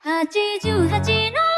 88の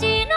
Chín